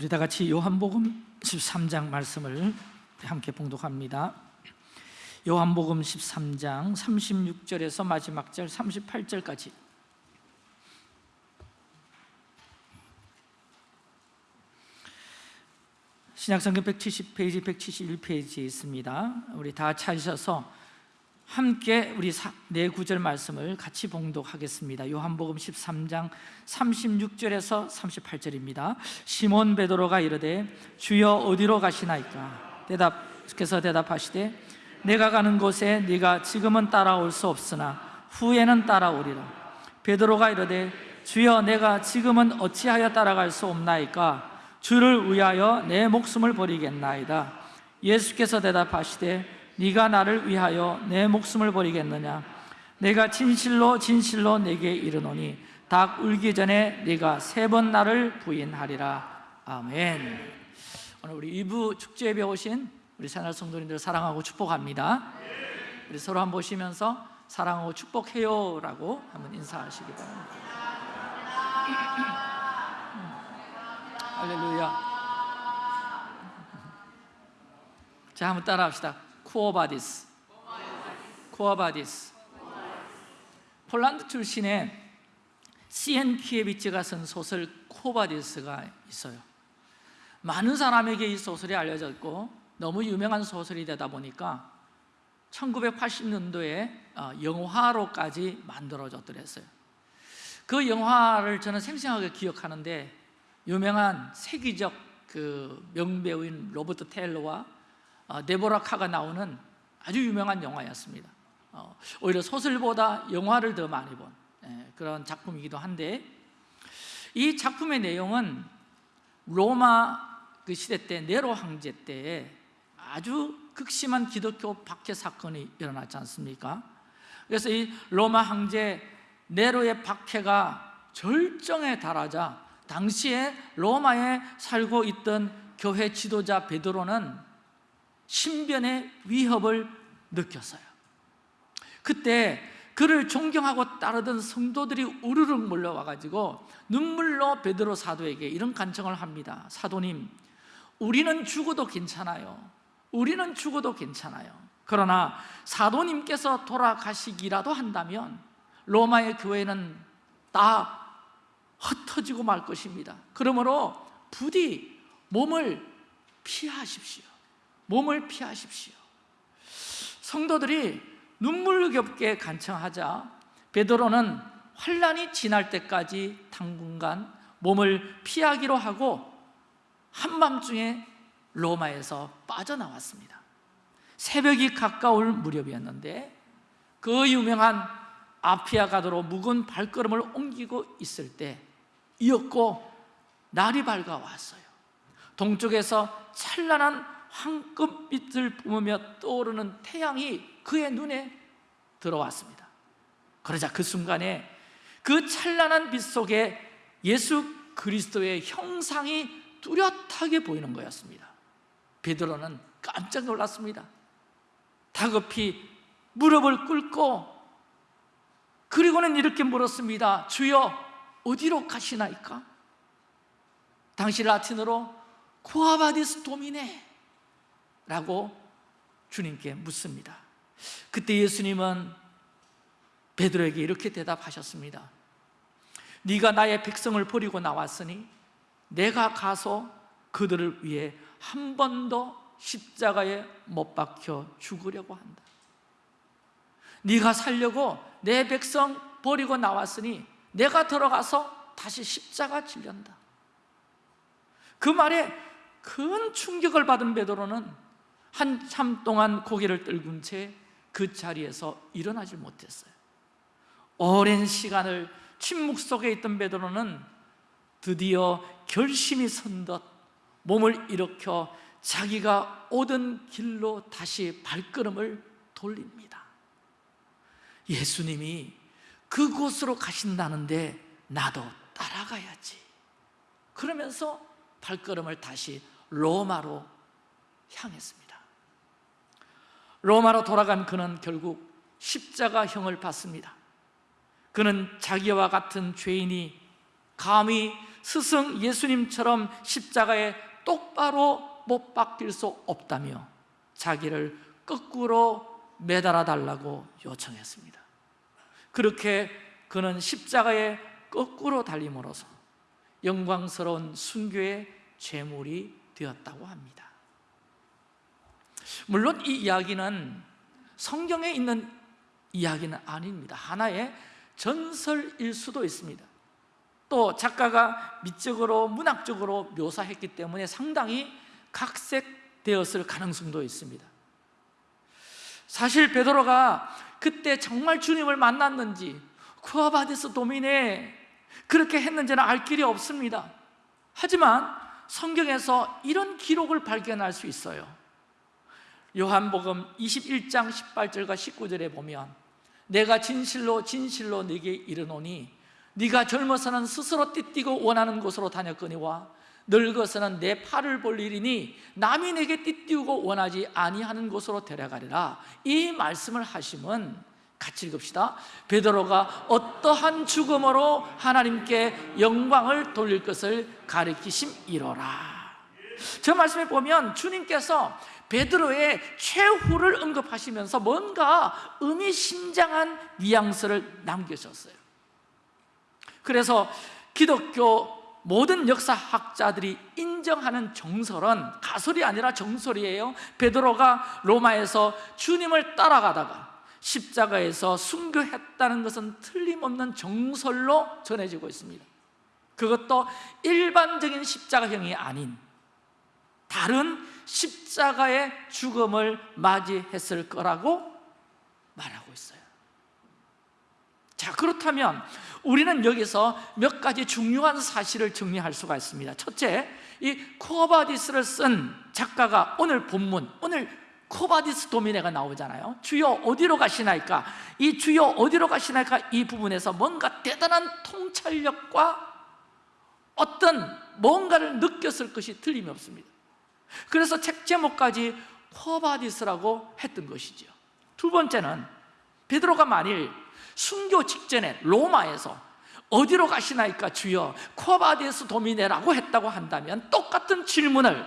우리 다 같이 요한복음 13장 말씀을 함께 봉독합니다. 요한복음 13장 36절에서 마지막 절 38절까지. 신약성경 170페이지, 171페이지에 있습니다. 우리 다 찾으셔서 함께 우리 네 구절 말씀을 같이 봉독하겠습니다. 요한복음 13장 36절에서 38절입니다. 시몬 베드로가 이르되 주여 어디로 가시나이까? 대답께서 대답하시되 내가 가는 곳에 네가 지금은 따라올 수 없으나 후에는 따라오리라. 베드로가 이르되 주여 내가 지금은 어찌하여 따라갈 수 없나이까? 주를 위하여 내 목숨을 버리겠나이다. 예수께서 대답하시되 네가 나를 위하여 내 목숨을 버리겠느냐? 내가 진실로 진실로 내게 이르노니 닭 울기 전에 네가 세 번 나를 부인하리라. 아멘. 오늘 우리 2부 축제에 배우신 우리 새날 성도님들 사랑하고 축복합니다. 우리 서로 한번 보시면서 사랑하고 축복해요 라고 한번 인사하시기 바랍니다. 할렐루야. 자 한번 따라 합시다 Quo Vadis Quo Vadis 폴란드 출신의 시엔키에비치가 쓴 소설 Quo Vadis가 있어요. 많은 사람에게 이 소설이 알려졌고 너무 유명한 소설이 되다 보니까 1980년도에 어, 영화로까지 만들어졌더랬어요. 그 영화를 저는 생생하게 기억하는데 유명한 세계적 그 명배우인 로버트 테일러와 어, 데보라 카가 나오는 아주 유명한 영화였습니다 어, 오히려 소설보다 영화를 더 많이 본 예, 그런 작품이기도 한데 이 작품의 내용은 로마 그 시대 때 네로 황제 때 아주 극심한 기독교 박해 사건이 일어났지 않습니까? 그래서 이 로마 황제 네로의 박해가 절정에 달하자 당시에 로마에 살고 있던 교회 지도자 베드로는 신변의 위협을 느꼈어요. 그때 그를 존경하고 따르던 성도들이 우르르 몰려와 가지고 눈물로 베드로 사도에게 이런 간청을 합니다. 사도님 우리는 죽어도 괜찮아요. 우리는 죽어도 괜찮아요. 그러나 사도님께서 돌아가시기라도 한다면 로마의 교회는 다 흩어지고 말 것입니다. 그러므로 부디 몸을 피하십시오 몸을 피하십시오. 성도들이 눈물겹게 간청하자 베드로는 환란이 지날 때까지 당분간 몸을 피하기로 하고 한밤중에 로마에서 빠져나왔습니다. 새벽이 가까울 무렵이었는데 그 유명한 아피아 가도로 묵은 발걸음을 옮기고 있을 때 이었고 날이 밝아왔어요. 동쪽에서 찬란한 황금빛을 뿜으며 떠오르는 태양이 그의 눈에 들어왔습니다. 그러자 그 순간에 그 찬란한 빛 속에 예수 그리스도의 형상이 뚜렷하게 보이는 거였습니다. 베드로는 깜짝 놀랐습니다. 다급히 무릎을 꿇고 그리고는 이렇게 물었습니다 주여 어디로 가시나이까? 당시 라틴어로 Quo vadis Domine 라고 주님께 묻습니다. 그때 예수님은 베드로에게 이렇게 대답하셨습니다. 네가 나의 백성을 버리고 나왔으니 내가 가서 그들을 위해 한 번 더 십자가에 못 박혀 죽으려고 한다. 네가 살려고 내 백성 버리고 나왔으니 내가 들어가서 다시 십자가 질련다. 그 말에 큰 충격을 받은 베드로는 한참 동안 고개를 떨군 채 그 자리에서 일어나질 못했어요. 오랜 시간을 침묵 속에 있던 베드로는 드디어 결심이 선 듯 몸을 일으켜 자기가 오던 길로 다시 발걸음을 돌립니다. 예수님이 그곳으로 가신다는데 나도 따라가야지. 그러면서 발걸음을 다시 로마로 향했습니다 로마로 돌아간 그는 결국 십자가형을 받습니다. 그는 자기와 같은 죄인이 감히 스승 예수님처럼 십자가에 똑바로 못 박힐 수 없다며 자기를 거꾸로 매달아 달라고 요청했습니다. 그렇게 그는 십자가에 거꾸로 달림으로써 영광스러운 순교의 제물이 되었다고 합니다 물론 이 이야기는 성경에 있는 이야기는 아닙니다. 하나의 전설일 수도 있습니다. 또 작가가 미적으로 문학적으로 묘사했기 때문에 상당히 각색되었을 가능성도 있습니다. 사실 베드로가 그때 정말 주님을 만났는지 쿠아바디스 도미네 그렇게 했는지는 알 길이 없습니다. 하지만 성경에서 이런 기록을 발견할 수 있어요 요한복음 21장 18절과 19절에 보면 내가 진실로 진실로 네게 이르노니 네가 젊어서는 스스로 띠띠고 원하는 곳으로 다녔거니와 늙어서는 내 팔을 볼 일이니 남이 내게 띠띠우고 원하지 아니하는 곳으로 데려가리라. 이 말씀을 하심은 같이 읽읍시다. 베드로가 어떠한 죽음으로 하나님께 영광을 돌릴 것을 가리키심 이로라. 저 말씀에 보면 주님께서 베드로의 최후를 언급하시면서 뭔가 의미심장한 뉘앙스를 남기셨어요. 그래서 기독교 모든 역사학자들이 인정하는 정설은 가설이 아니라 정설이에요. 베드로가 로마에서 주님을 따라가다가 십자가에서 순교했다는 것은 틀림없는 정설로 전해지고 있습니다. 그것도 일반적인 십자가형이 아닌 다른 십자가의 죽음을 맞이했을 거라고 말하고 있어요 자 그렇다면 우리는 여기서 몇 가지 중요한 사실을 정리할 수가 있습니다 첫째, 이 Quo Vadis를 쓴 작가가 오늘 본문, 오늘 Quo vadis Domine가 나오잖아요 주여 어디로 가시나이까? 이 주여 어디로 가시나이까? 이 부분에서 뭔가 대단한 통찰력과 어떤 뭔가를 느꼈을 것이 틀림이 없습니다 그래서 책 제목까지 Quo Vadis라고 했던 것이죠. 두 번째는 베드로가 만일 순교 직전에 로마에서 어디로 가시나이까 주여 Quo vadis Domine라고 했다고 한다면 똑같은 질문을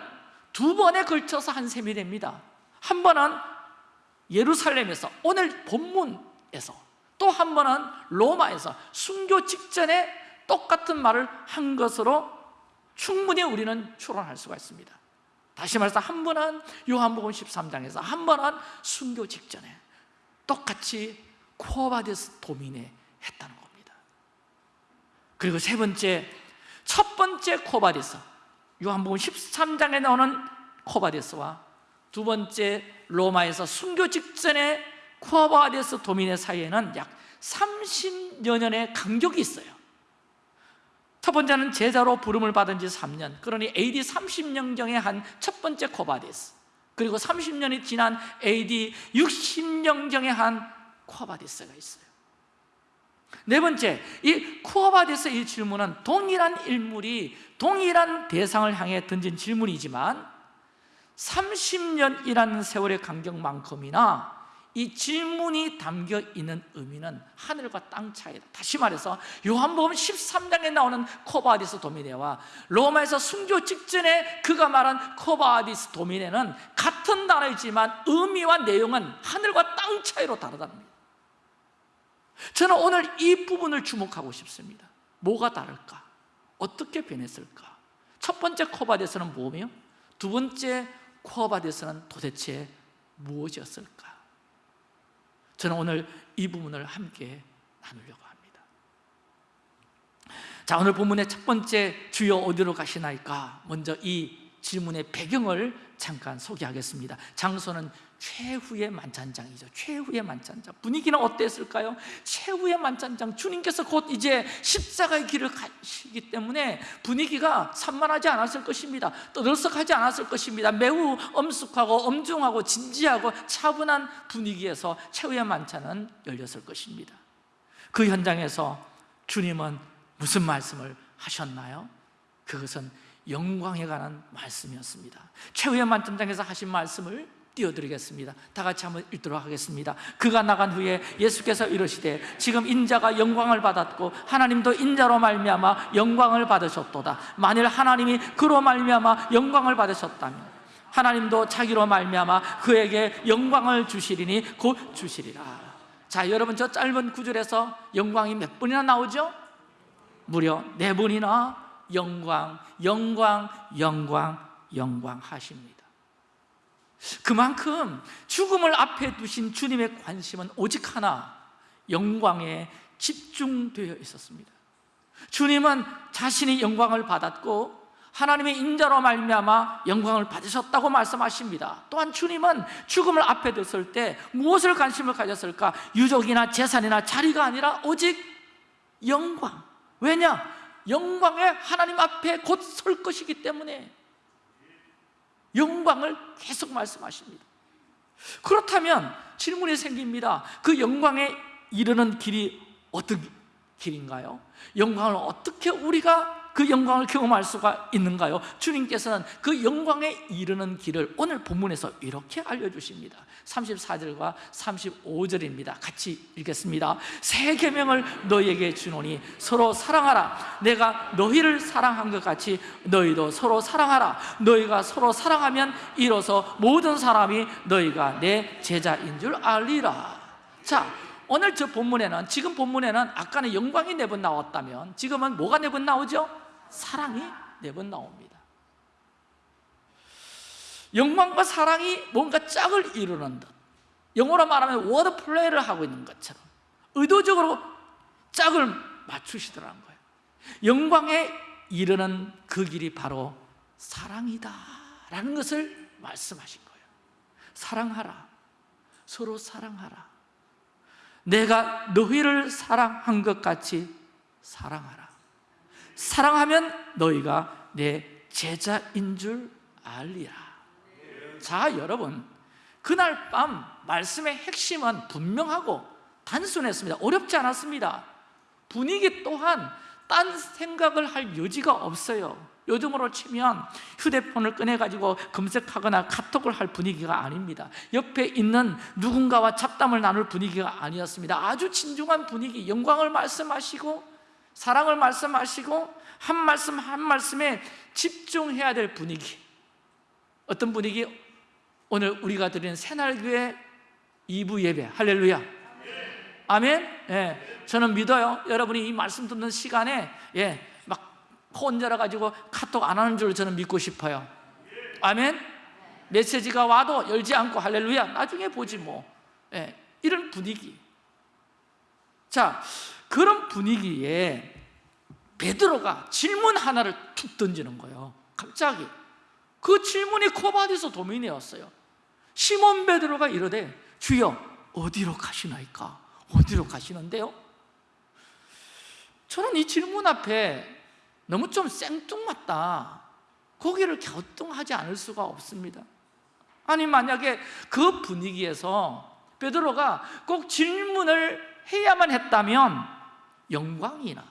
두 번에 걸쳐서 한 셈이 됩니다. 한 번은 예루살렘에서 오늘 본문에서 또 한 번은 로마에서 순교 직전에 똑같은 말을 한 것으로 충분히 우리는 추론할 수가 있습니다 다시 말해서 한 번은 요한복음 13장에서 한 번은 순교 직전에 똑같이 코바데스 도민에 했다는 겁니다. 그리고 세 번째 첫 번째 코바데스 요한복음 13장에 나오는 Quo vadis와 두 번째 로마에서 순교 직전에 Quo vadis Domine 사이에는 약 30여 년의 간격이 있어요 첫 번째는 제자로 부름을 받은 지 3년. 그러니 AD 30년경에 한 첫 번째 Quo vadis. 그리고 30년이 지난 AD 60년경에 한 Quo vadis가 있어요. 네 번째, 이 Quo vadis 이 질문은 동일한 인물이 동일한 대상을 향해 던진 질문이지만 30년이라는 세월의 간격만큼이나 이 질문이 담겨 있는 의미는 하늘과 땅 차이다 다시 말해서 요한복음 13장에 나오는 Quo vadis Domine와 로마에서 순교 직전에 그가 말한 Quo vadis Domine는 같은 단어이지만 의미와 내용은 하늘과 땅 차이로 다르다는 겁니다 저는 오늘 이 부분을 주목하고 싶습니다 뭐가 다를까? 어떻게 변했을까? 첫 번째 코바데스는 뭐며? 두 번째 코바데스는 도대체 무엇이었을까? 저는 오늘 이 부분을 함께 나누려고 합니다 자 오늘 본문의 첫 번째 주여 어디로 가시나이까? 먼저 이 질문의 배경을 잠깐 소개하겠습니다 장소는 최후의 만찬장이죠. 최후의 만찬장. 분위기는 어땠을까요? 최후의 만찬장. 주님께서 곧 이제 십자가의 길을 가시기 때문에 분위기가 산만하지 않았을 것입니다. 떠들썩하지 않았을 것입니다. 매우 엄숙하고 엄중하고 진지하고 차분한 분위기에서 최후의 만찬은 열렸을 것입니다. 그 현장에서 주님은 무슨 말씀을 하셨나요? 그것은 영광에 관한 말씀이었습니다. 최후의 만찬장에서 하신 말씀을 띄워드리겠습니다. 다 같이 한번 읽도록 하겠습니다. 그가 나간 후에 예수께서 이르시되 지금 인자가 영광을 받았고 하나님도 인자로 말미암아 영광을 받으셨도다. 만일 하나님이 그로 말미암아 영광을 받으셨다면 하나님도 자기로 말미암아 그에게 영광을 주시리니 곧 주시리라. 자 여러분 저 짧은 구절에서 영광이 몇 번이나 나오죠? 무려 네 번이나 영광, 영광, 영광, 영광 하십니다 그만큼 죽음을 앞에 두신 주님의 관심은 오직 하나 영광에 집중되어 있었습니다 주님은 자신이 영광을 받았고 하나님의 인자로 말미암아 영광을 받으셨다고 말씀하십니다 또한 주님은 죽음을 앞에 뒀을 때 무엇을 관심을 가졌을까? 유족이나 재산이나 자리가 아니라 오직 영광 왜냐? 영광에 하나님 앞에 곧 설 것이기 때문에 영광을 계속 말씀하십니다 그렇다면 질문이 생깁니다 그 영광에 이르는 길이 어떤 길인가요? 영광을 어떻게 우리가 그 영광을 경험할 수가 있는가요? 주님께서는 그 영광에 이르는 길을 오늘 본문에서 이렇게 알려주십니다. 34절과 35절입니다. 같이 읽겠습니다. 새 계명을 너희에게 주노니 서로 사랑하라. 내가 너희를 사랑한 것 같이 너희도 서로 사랑하라. 너희가 서로 사랑하면 이로써 모든 사람이 너희가 내 제자인 줄 알리라. 자 오늘 저 본문에는 지금 본문에는 아까는 영광이 네 번 나왔다면 지금은 뭐가 네 번 나오죠? 사랑이 네 번 나옵니다. 영광과 사랑이 뭔가 짝을 이루는 듯. 영어로 말하면 워드 플레이를 하고 있는 것처럼 의도적으로 짝을 맞추시더라는 거예요. 영광에 이르는 그 길이 바로 사랑이다 라는 것을 말씀하신 거예요. 사랑하라. 서로 사랑하라. 내가 너희를 사랑한 것 같이 사랑하라 사랑하면 너희가 내 제자인 줄 알리라. 자 여러분. 그날 밤 말씀의 핵심은 분명하고 단순했습니다. 어렵지 않았습니다. 분위기 또한 딴 생각을 할 여지가 없어요. 요즘으로 치면 휴대폰을 꺼내가지고 검색하거나 카톡을 할 분위기가 아닙니다. 옆에 있는 누군가와 잡담을 나눌 분위기가 아니었습니다. 아주 진중한 분위기 영광을 말씀하시고 사랑을 말씀하시고 한 말씀 한 말씀에 집중해야 될 분위기. 어떤 분위기? 오늘 우리가 드리는 새날교회 2부 예배. 할렐루야. 아멘? 예, 저는 믿어요. 여러분이 이 말씀 듣는 시간에 예, 막 혼자라 가지고 카톡 안 하는 줄 저는 믿고 싶어요. 아멘? 메시지가 와도 열지 않고 할렐루야. 나중에 보지 뭐. 예, 이런 분위기. 자 그런 분위기에 베드로가 질문 하나를 툭 던지는 거예요. 갑자기. 그 질문이 코바디서 도민이었어요. 시몬 베드로가 이러되 주여 어디로 가시나이까? 어디로 가시는데요? 저는 이 질문 앞에 너무 좀 생뚱맞다. 고개를 갸우뚱하지 않을 수가 없습니다. 아니 만약에 그 분위기에서 베드로가 꼭 질문을 해야만 했다면 영광이나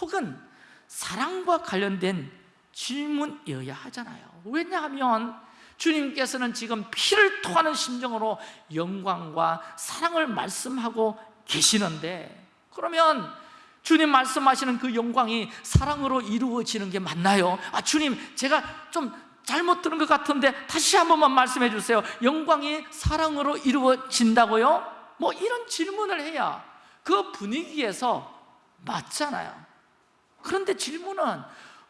혹은 사랑과 관련된 질문이어야 하잖아요 왜냐하면 주님께서는 지금 피를 토하는 심정으로 영광과 사랑을 말씀하고 계시는데 그러면 주님 말씀하시는 그 영광이 사랑으로 이루어지는 게 맞나요? 아 주님 제가 좀 잘못 들은 것 같은데 다시 한 번만 말씀해 주세요 영광이 사랑으로 이루어진다고요? 뭐 이런 질문을 해야 그 분위기에서 맞잖아요 그런데 질문은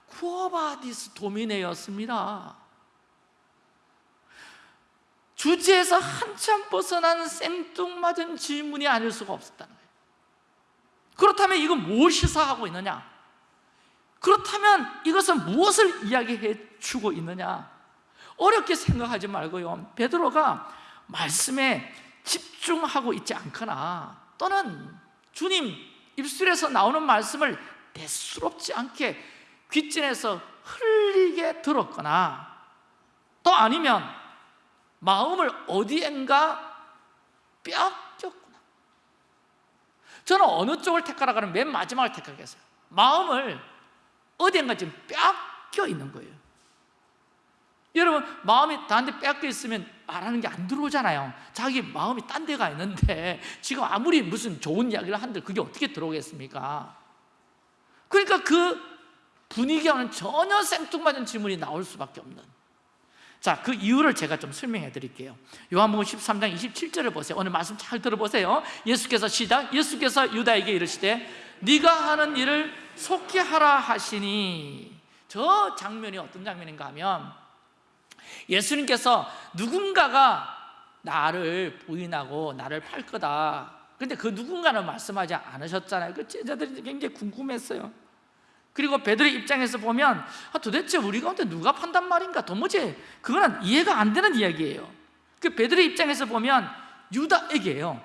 쿠어바디스 도미네였습니다 주제에서 한참 벗어난 생뚱맞은 질문이 아닐 수가 없었다는 거예요 그렇다면 이건 무엇 시사하고 있느냐? 그렇다면 이것은 무엇을 이야기해 주고 있느냐? 어렵게 생각하지 말고요 베드로가 말씀에 집중하고 있지 않거나 또는 주님 입술에서 나오는 말씀을 대수롭지 않게 귓진에서 흘리게 들었거나 또 아니면 마음을 어디엔가 뺏겼구나. 저는 어느 쪽을 택하라 하면 맨 마지막을 택하겠어요. 마음을 어디엔가 지금 뺏겨 있는 거예요 여러분 마음이 나한테 빼앗겨 있으면 말하는 게 안 들어오잖아요. 자기 마음이 딴 데가 있는데 지금 아무리 무슨 좋은 이야기를 한들 그게 어떻게 들어오겠습니까? 그러니까 그 분위기와는 전혀 생뚱맞은 질문이 나올 수밖에 없는. 자, 그 이유를 제가 좀 설명해 드릴게요. 요한복음 13장 27절을 보세요. 오늘 말씀 잘 들어보세요. 예수께서 시작 예수께서 유다에게 이르시되 네가 하는 일을 속히 하라 하시니. 저 장면이 어떤 장면인가 하면 예수님께서 누군가가 나를 부인하고 나를 팔 거다. 근데 그 누군가는 말씀하지 않으셨잖아요. 그 제자들이 굉장히 궁금했어요. 그리고 베드로의 입장에서 보면 아, 도대체 우리 가운데 누가 판단 말인가? 도무지 그거는 이해가 안 되는 이야기예요. 그 베드로의 입장에서 보면 유다에게요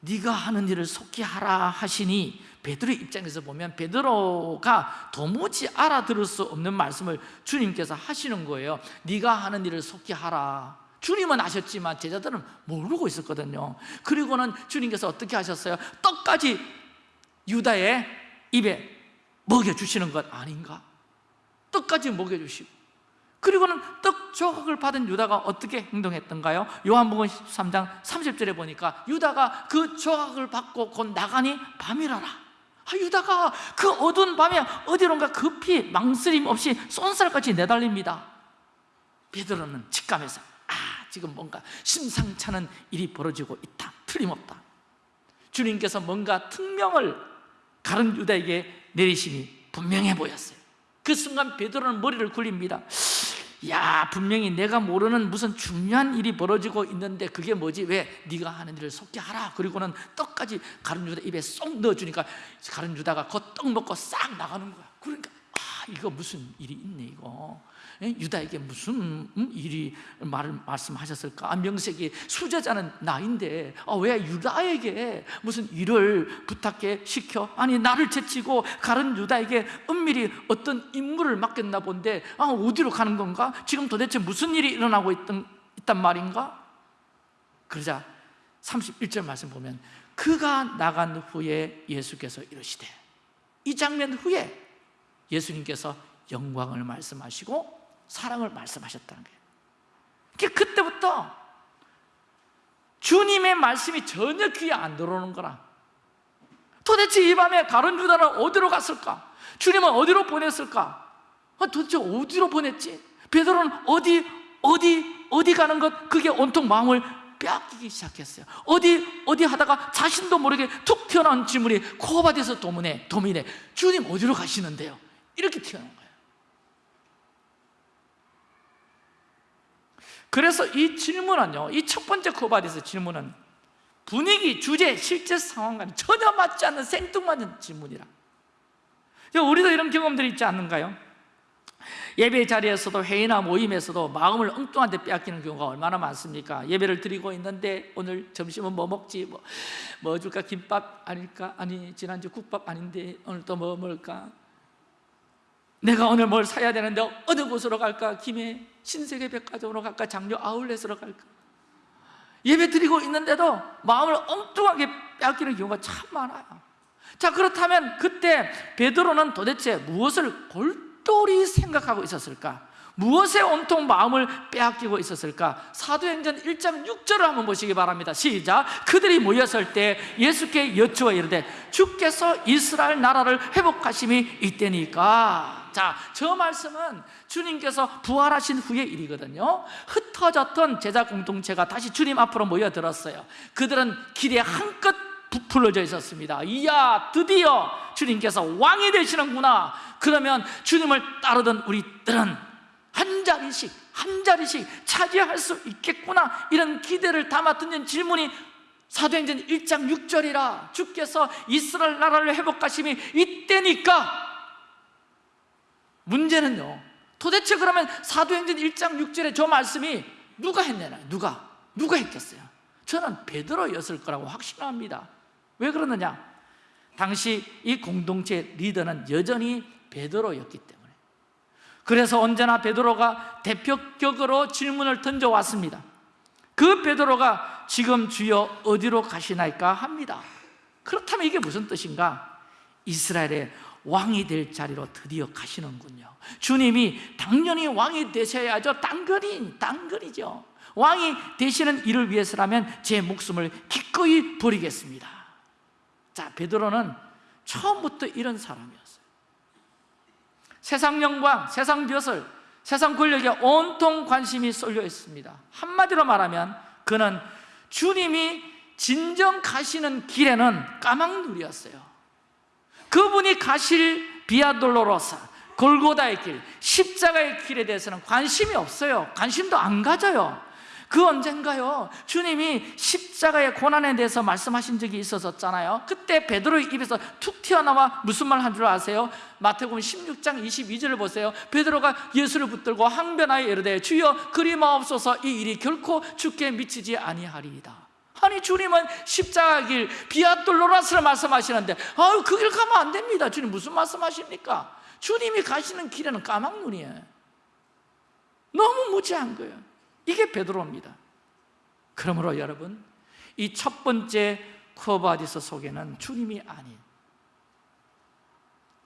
네가 하는 일을 속히 하라 하시니 베드로의 입장에서 보면 베드로가 도무지 알아들을 수 없는 말씀을 주님께서 하시는 거예요 네가 하는 일을 속히 하라 주님은 아셨지만 제자들은 모르고 있었거든요 그리고는 주님께서 어떻게 하셨어요? 떡까지 유다의 입에 먹여주시는 것 아닌가? 떡까지 먹여주시고 그리고는 떡 조각을 받은 유다가 어떻게 행동했던가요? 요한복음 13장 30절에 보니까 유다가 그 조각을 받고 곧 나가니 밤이라라 아, 유다가 그 어두운 밤에 어디론가 급히 망설임 없이 쏜살같이 내달립니다. 베드로는 직감해서 아 지금 뭔가 심상찮은 일이 벌어지고 있다. 틀림없다. 주님께서 뭔가 특명을 가른 유다에게 내리시니 분명해 보였어요. 그 순간 베드로는 머리를 굴립니다 야 분명히 내가 모르는 무슨 중요한 일이 벌어지고 있는데 그게 뭐지? 왜? 네가 하는 일을 속게 하라 그리고는 떡까지 가른 유다 입에 쏙 넣어주니까 가른 유다가 그 떡 먹고 싹 나가는 거야 그러니까 아 이거 무슨 일이 있네 이거 예? 유다에게 무슨 음, 일이 말을 말씀하셨을까? 아, 명색이 수제자는 나인데 아, 왜 유다에게 무슨 일을 부탁해 시켜? 아니 나를 제치고 가른 유다에게 은밀히 어떤 임무를 맡겼나 본데 아, 어디로 가는 건가? 지금 도대체 무슨 일이 일어나고 있던, 있단 말인가? 그러자 31절 말씀 보면 그가 나간 후에 예수께서 이러시되 이 장면 후에 예수님께서 영광을 말씀하시고 사랑을 말씀하셨다는 거예요 그때부터 주님의 말씀이 전혀 귀에 안 들어오는 거라 도대체 이 밤에 다른 유다는 어디로 갔을까? 주님은 어디로 보냈을까? 아, 도대체 어디로 보냈지? 베드로는 어디 어디 어디 가는 것 그게 온통 마음을 빼앗기기 시작했어요 어디 어디 하다가 자신도 모르게 툭 튀어나온 질문이 코바디에서 도문에 도민에 주님 어디로 가시는데요? 이렇게 튀어나온 거예요 그래서 이 질문은요 이 첫 번째 코바디에서 질문은 분위기, 주제, 실제 상황과는 전혀 맞지 않는 생뚱맞는 질문이라 우리도 이런 경험들이 있지 않는가요? 예배 자리에서도 회의나 모임에서도 마음을 엉뚱한 데 빼앗기는 경우가 얼마나 많습니까? 예배를 드리고 있는데 오늘 점심은 뭐 먹지? 뭐, 뭐 줄까? 김밥 아닐까? 아니 지난주 국밥 아닌데 오늘 또 뭐 먹을까? 내가 오늘 뭘 사야 되는데 어느 곳으로 갈까? 김해 신세계 백화점으로 갈까? 장려 아울렛으로 갈까? 예배 드리고 있는데도 마음을 엉뚱하게 빼앗기는 경우가 참 많아요 자 그렇다면 그때 베드로는 도대체 무엇을 골똘히 생각하고 있었을까? 무엇에 온통 마음을 빼앗기고 있었을까? 사도행전 1장 6절을 한번 보시기 바랍니다 시작 그들이 모였을 때 예수께 여쭈어 이르되 주께서 이스라엘 나라를 회복하심이 이때니까 자, 저 말씀은 주님께서 부활하신 후의 일이거든요. 흩어졌던 제자 공동체가 다시 주님 앞으로 모여들었어요. 그들은 길에 한껏 부풀어져 있었습니다. 이야 드디어 주님께서 왕이 되시는구나. 그러면 주님을 따르던 우리들은 한 자리씩 한 자리씩 차지할 수 있겠구나. 이런 기대를 담아 던진 질문이 사도행전 1장 6절이라 주께서 이스라엘 나라를 회복하심이 이때니까 문제는요 도대체 그러면 사도행전 1장 6절에 저 말씀이 누가 했냐나요 누가? 누가 했겠어요? 저는 베드로였을 거라고 확신합니다 왜 그러느냐? 당시 이 공동체 리더는 여전히 베드로였기 때문에 그래서 언제나 베드로가 대표격으로 질문을 던져왔습니다 그 베드로가 지금 주여 어디로 가시나이까 합니다 그렇다면 이게 무슨 뜻인가? 이스라엘의 왕이 될 자리로 드디어 가시는군요. 주님이 당연히 왕이 되셔야죠. 당근이, 당근이죠. 왕이 되시는 일을 위해서라면 제 목숨을 기꺼이 버리겠습니다. 자 베드로는 처음부터 이런 사람이었어요. 세상 영광, 세상 벼슬, 세상 권력에 온통 관심이 쏠려 있습니다. 한마디로 말하면 그는 주님이 진정 가시는 길에는 까막눈이었어요 그분이 가실 비아돌로로사 골고다의 길, 십자가의 길에 대해서는 관심이 없어요. 관심도 안 가져요. 그 언젠가요? 주님이 십자가의 고난에 대해서 말씀하신 적이 있었잖아요. 그때 베드로의 입에서 툭 튀어나와 무슨 말 한 줄 아세요? 마태복음 16장 22절을 보세요. 베드로가 예수를 붙들고 항변하여 이르되 주여 그리 마옵소서 이 일이 결코 죽게 미치지 아니하리이다 아니 주님은 십자가 길 Via Dolorosa를 말씀하시는데 아유 그 길 가면 안 됩니다. 주님 무슨 말씀하십니까? 주님이 가시는 길에는 까막눈이에요. 너무 무지한 거예요. 이게 베드로입니다. 그러므로 여러분 이 첫 번째 Quo vadis 속에는 주님이 아닌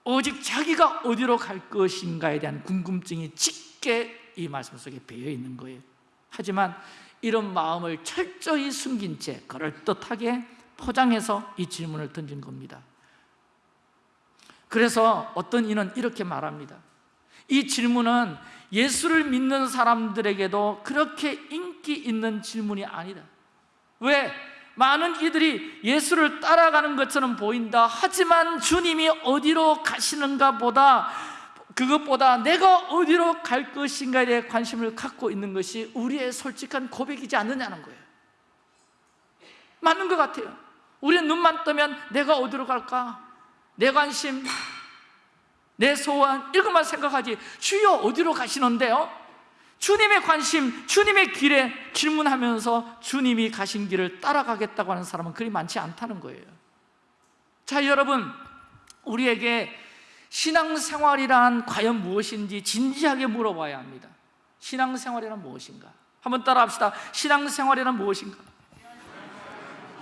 오직 자기가 어디로 갈 것인가에 대한 궁금증이 짙게 이 말씀 속에 배어 있는 거예요. 하지만 이런 마음을 철저히 숨긴 채 그럴듯하게 포장해서 이 질문을 던진 겁니다. 그래서 어떤 이는 이렇게 말합니다. 이 질문은 예수를 믿는 사람들에게도 그렇게 인기 있는 질문이 아니다. 왜? 많은 이들이 예수를 따라가는 것처럼 보인다. 하지만 주님이 어디로 가시는가 보다 그것보다 내가 어디로 갈 것인가에 대해 관심을 갖고 있는 것이 우리의 솔직한 고백이지 않느냐는 거예요 맞는 것 같아요 우리는 눈만 뜨면 내가 어디로 갈까? 내 관심, 내 소원 이것만 생각하지 주여 어디로 가시는데요? 주님의 관심, 주님의 길에 질문하면서 주님이 가신 길을 따라가겠다고 하는 사람은 그리 많지 않다는 거예요 자 여러분 우리에게 신앙생활이란 과연 무엇인지 진지하게 물어봐야 합니다. 신앙생활이란 무엇인가? 한번 따라합시다. 신앙생활이란 무엇인가?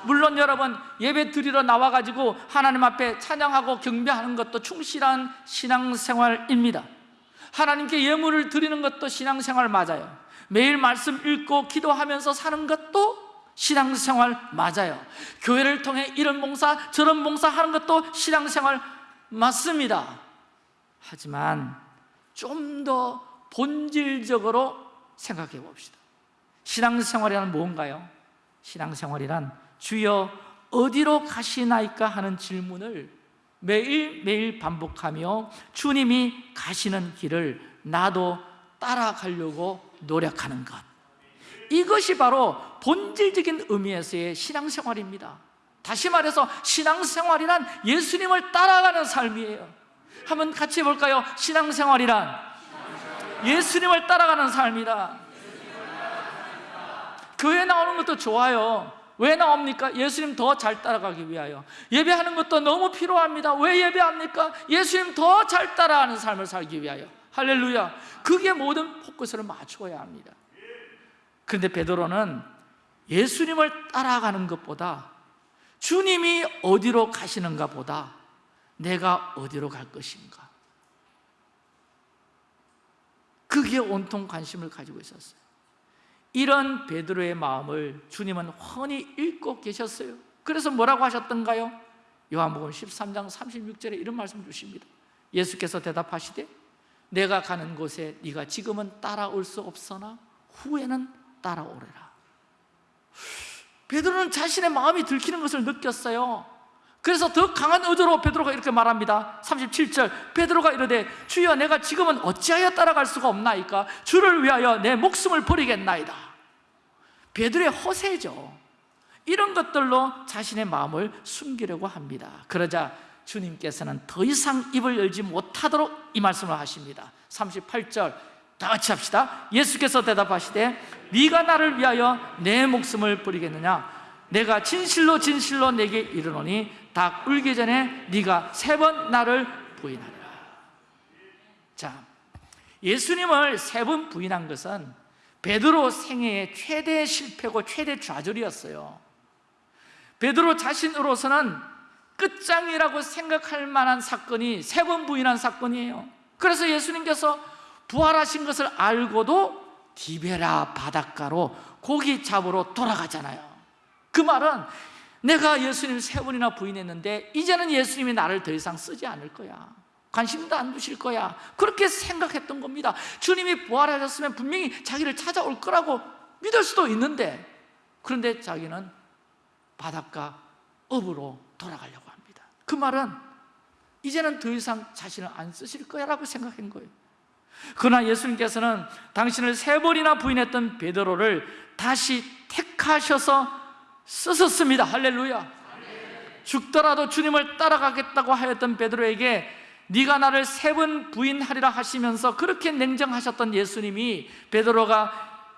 물론 여러분 예배 드리러 나와가지고 하나님 앞에 찬양하고 경배하는 것도 충실한 신앙생활입니다. 하나님께 예물을 드리는 것도 신앙생활 맞아요. 매일 말씀 읽고 기도하면서 사는 것도 신앙생활 맞아요. 교회를 통해 이런 봉사 저런 봉사 하는 것도 신앙생활 맞습니다. 하지만 좀 더 본질적으로 생각해 봅시다. 신앙생활이란 뭔가요? 신앙생활이란 주여 어디로 가시나이까 하는 질문을 매일매일 반복하며 주님이 가시는 길을 나도 따라가려고 노력하는 것. 이것이 바로 본질적인 의미에서의 신앙생활입니다 다시 말해서 신앙생활이란 예수님을 따라가는 삶이에요. 한번 같이 볼까요? 신앙생활이란 예수님을 따라가는 삶이다. 교회 나오는 것도 좋아요. 왜 나옵니까? 예수님 더 잘 따라가기 위하여. 예배하는 것도 너무 필요합니다. 왜 예배합니까? 예수님 더 잘 따라가는 삶을 살기 위하여. 할렐루야. 그게 모든 포커스를 맞추어야 합니다. 그런데 베드로는 예수님을 따라가는 것보다 주님이 어디로 가시는가 보다 내가 어디로 갈 것인가. 그게 온통 관심을 가지고 있었어요. 이런 베드로의 마음을 주님은 훤히 읽고 계셨어요. 그래서 뭐라고 하셨던가요? 요한복음 13장 36절에 이런 말씀 주십니다. 예수께서 대답하시되 내가 가는 곳에 네가 지금은 따라올 수 없으나 후에는 따라오리라 베드로는 자신의 마음이 들키는 것을 느꼈어요. 그래서 더 강한 의도로 베드로가 이렇게 말합니다. 37절 베드로가 이르되 주여 내가 지금은 어찌하여 따라갈 수가 없나이까? 주를 위하여 내 목숨을 버리겠나이다. 베드로의 허세죠. 이런 것들로 자신의 마음을 숨기려고 합니다. 그러자 주님께서는 더 이상 입을 열지 못하도록 이 말씀을 하십니다. 38절 다 같이 합시다. 예수께서 대답하시되 네가 나를 위하여 내 목숨을 버리겠느냐? 내가 진실로 진실로 내게 이르노니 닭 울기 전에 네가 세 번 나를 부인하리라. 자, 예수님을 세 번 부인한 것은 베드로 생애의 최대 실패고 최대 좌절이었어요. 베드로 자신으로서는 끝장이라고 생각할 만한 사건이 세 번 부인한 사건이에요. 그래서 예수님께서 부활하신 것을 알고도 디베라 바닷가로 고기 잡으러 돌아가잖아요. 그 말은 내가 예수님 세 번이나 부인했는데 이제는 예수님이 나를 더 이상 쓰지 않을 거야. 관심도 안 두실 거야. 그렇게 생각했던 겁니다. 주님이 부활하셨으면 분명히 자기를 찾아올 거라고 믿을 수도 있는데 그런데 자기는 바닷가 업으로 돌아가려고 합니다. 그 말은 이제는 더 이상 자신을 안 쓰실 거야 라고 생각한 거예요 그러나 예수님께서는 당신을 세 번이나 부인했던 베드로를 다시 택하셔서 쓰셨습니다. 할렐루야. 죽더라도 주님을 따라가겠다고 하였던 베드로에게 네가 나를 세 번 부인하리라 하시면서 그렇게 냉정하셨던 예수님이 베드로가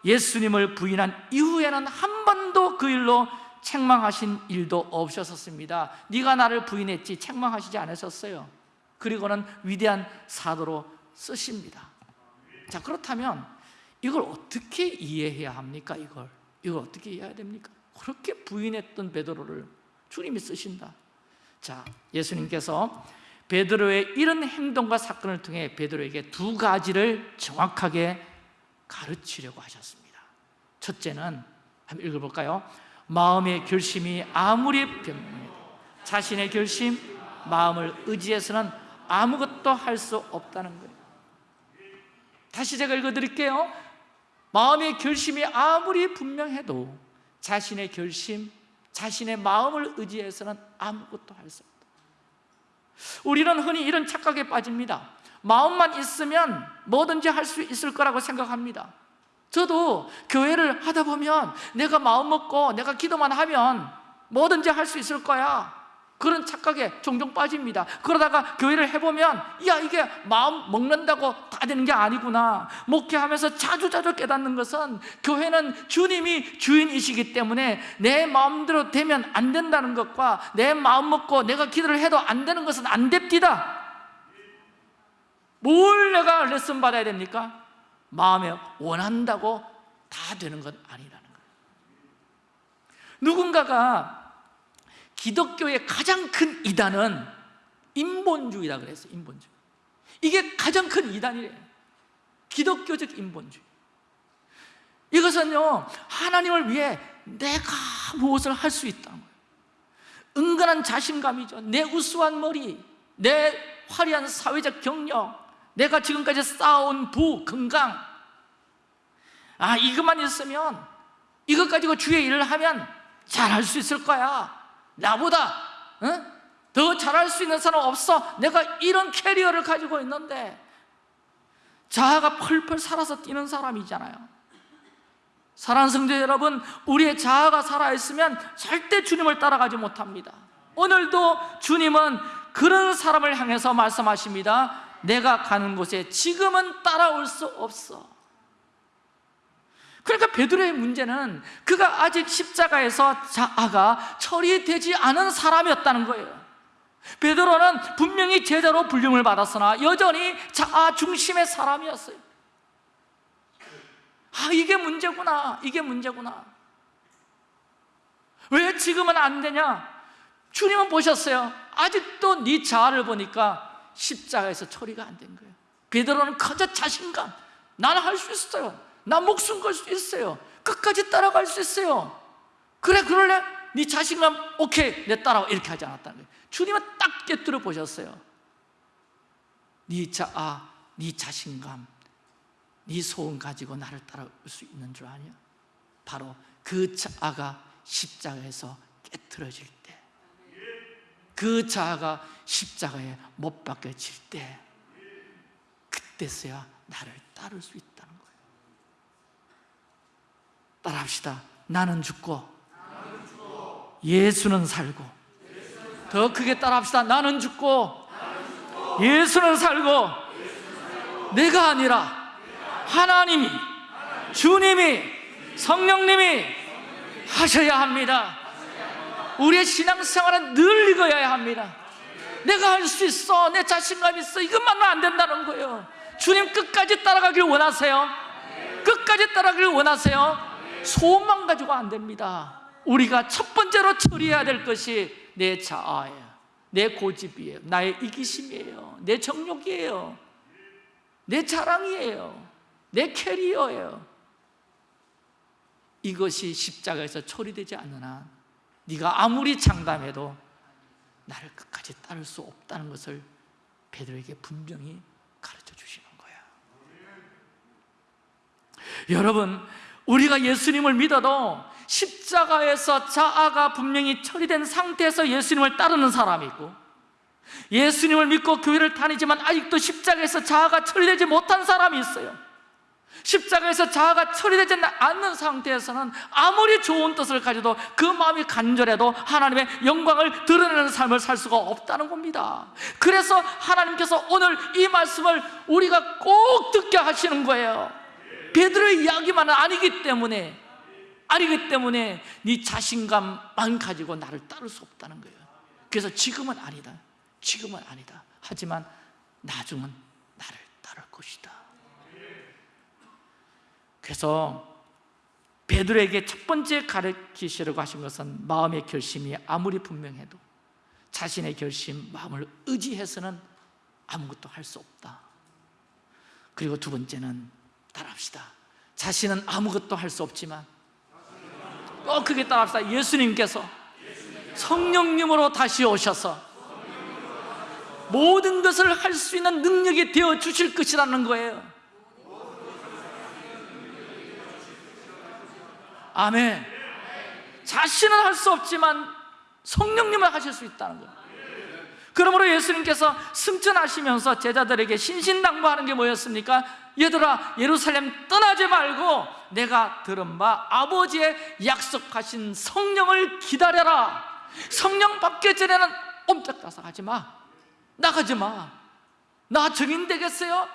예수님을 부인한 이후에는 한 번도 그 일로 책망하신 일도 없으셨습니다. 네가 나를 부인했지 책망하시지 않으셨어요. 그리고는 위대한 사도로 쓰십니다 자 그렇다면 이걸 어떻게 이해해야 합니까? 이걸 이걸 어떻게 이해해야 됩니까? 그렇게 부인했던 베드로를 주님이 쓰신다 자 예수님께서 베드로의 이런 행동과 사건을 통해 베드로에게 두 가지를 정확하게 가르치려고 하셨습니다 첫째는 한번 읽어볼까요? 마음의 결심이 아무리 변명해도 자신의 결심, 마음을 의지해서는 아무것도 할 수 없다는 거예요 다시 제가 읽어드릴게요. 마음의 결심이 아무리 분명해도 자신의 결심, 자신의 마음을 의지해서는 아무것도 할 수 없다. 우리는 흔히 이런 착각에 빠집니다. 마음만 있으면 뭐든지 할 수 있을 거라고 생각합니다. 저도 교회를 하다 보면 내가 마음 먹고 내가 기도만 하면 뭐든지 할 수 있을 거야 그런 착각에 종종 빠집니다. 그러다가 교회를 해보면 야 이게 마음 먹는다고 다 되는 게 아니구나. 목회하면서 자주자주 깨닫는 것은 교회는 주님이 주인이시기 때문에 내 마음대로 되면 안 된다는 것과 내 마음 먹고 내가 기도를 해도 안 되는 것은 안 됩니다. 뭘 내가 레슨 받아야 됩니까? 마음에 원한다고 다 되는 건 아니라는 거예요. 누군가가 기독교의 가장 큰 이단은 인본주의다 그랬어요 인본주의. 이게 가장 큰 이단이래요 기독교적 인본주의. 이것은요 하나님을 위해 내가 무엇을 할 수 있다는 거예요. 은근한 자신감이죠. 내 우수한 머리 내 화려한 사회적 경력 내가 지금까지 쌓아온 부, 건강. 아 이것만 있으면 이것 가지고 주의 일을 하면 잘할 수 있을 거야 나보다 어? 더 잘할 수 있는 사람 없어. 내가 이런 캐리어를 가지고 있는데 자아가 펄펄 살아서 뛰는 사람이잖아요. 사랑하는 성도 여러분 우리의 자아가 살아있으면 절대 주님을 따라가지 못합니다. 오늘도 주님은 그런 사람을 향해서 말씀하십니다. 내가 가는 곳에 지금은 따라올 수 없어 그러니까 베드로의 문제는 그가 아직 십자가에서 자아가 처리되지 않은 사람이었다는 거예요. 베드로는 분명히 제자로 불림을 받았으나 여전히 자아 중심의 사람이었어요. 아 이게 문제구나 이게 문제구나. 왜 지금은 안 되냐? 주님은 보셨어요. 아직도 네 자아를 보니까 십자가에서 처리가 안 된 거예요. 베드로는 커져 자신감. 나는 할 수 있어요 나 목숨 걸 수 있어요. 끝까지 따라갈 수 있어요. 그래 그럴래? 네 자신감 오케이. 내 따라와. 이렇게 하지 않았다는 거예요. 주님은 딱 깨뜨려 보셨어요. 네 자 아, 네 자신감 네 소원 가지고 나를 따라올 수 있는 줄 아냐? 바로 그 자아가 십자가에서 깨뜨려질 때. 그 자아가 십자가에 못 박혀질 때. 그때서야 나를 따를 수 거예요 따라합시다. 나는 죽고 예수는 살고. 더 크게 따라합시다. 나는 죽고 예수는 살고 내가 아니라 하나님이 주님이 성령님이 하셔야 합니다. 우리의 신앙생활은 늘 읽어야 합니다. 내가 할 수 있어. 내 자신감 있어. 이것만은 안 된다는 거예요. 주님 끝까지 따라가길 원하세요? 끝까지 따라가길 원하세요? 소원만 가지고 안 됩니다. 우리가 첫 번째로 처리해야 될 것이 내 자아예요. 내 고집이에요. 나의 이기심이에요. 내 정욕이에요. 내 자랑이에요. 내 캐리어예요. 이것이 십자가에서 처리되지 않는 한 네가 아무리 장담해도 나를 끝까지 따를 수 없다는 것을 베드로에게 분명히 가르쳐 주시는 거야. 여러분 우리가 예수님을 믿어도 십자가에서 자아가 분명히 처리된 상태에서 예수님을 따르는 사람이 있고 예수님을 믿고 교회를 다니지만 아직도 십자가에서 자아가 처리되지 못한 사람이 있어요. 십자가에서 자아가 처리되지 않는 상태에서는 아무리 좋은 뜻을 가져도 그 마음이 간절해도 하나님의 영광을 드러내는 삶을 살 수가 없다는 겁니다. 그래서 하나님께서 오늘 이 말씀을 우리가 꼭 듣게 하시는 거예요 베드로의 이야기만은 아니기 때문에 아니기 때문에 네 자신감만 가지고 나를 따를 수 없다는 거예요. 그래서 지금은 아니다. 지금은 아니다. 하지만 나중은 나를 따를 것이다. 그래서 베드로에게 첫 번째 가르치시려고 하신 것은 마음의 결심이 아무리 분명해도 자신의 결심, 마음을 의지해서는 아무것도 할 수 없다. 그리고 두 번째는 따라합시다. 자신은 아무것도 할 수 없지만 꼭 크게 따라합시다. 예수님께서 성령님으로 다시 오셔서 모든 것을 할 수 있는 능력이 되어 주실 것이라는 거예요. 아멘. 자신은 할 수 없지만 성령님을 하실 수 있다는 거예요. 그러므로 예수님께서 승천하시면서 제자들에게 신신당부하는 게 뭐였습니까? 얘들아 예루살렘 떠나지 말고 내가 들은 바 아버지의 약속하신 성령을 기다려라 성령 받기 전에는 옴짝달싹 하지 마 나가지 마나 증인 되겠어요?